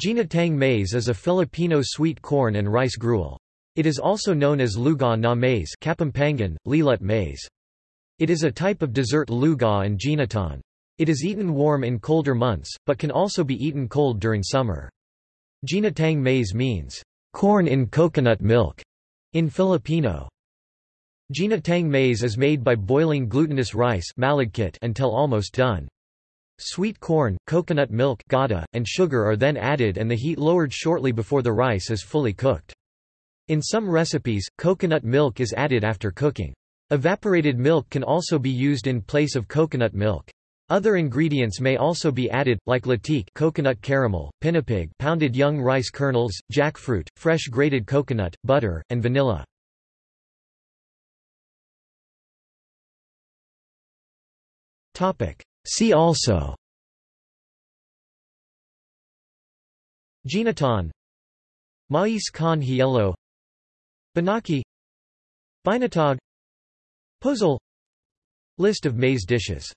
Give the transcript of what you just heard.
Ginataang maize is a Filipino sweet corn and rice gruel. It is also known as lugaw na maize Kapampangan, lelut maize. It is a type of dessert lugaw and ginataan. It is eaten warm in colder months, but can also be eaten cold during summer. Ginataang maize means, corn in coconut milk, in Filipino. Ginataang maize is made by boiling glutinous rice until almost done. Sweet corn, coconut milk gata, and sugar are then added and the heat lowered shortly before the rice is fully cooked. In some recipes, coconut milk is added after cooking. Evaporated milk can also be used in place of coconut milk. Other ingredients may also be added, like latik coconut caramel, pinipig pounded young rice kernels, jackfruit, fresh grated coconut, butter, and vanilla. See also. Ginataan Mais con hielo. Binaki. Binatog Pozole List of maize dishes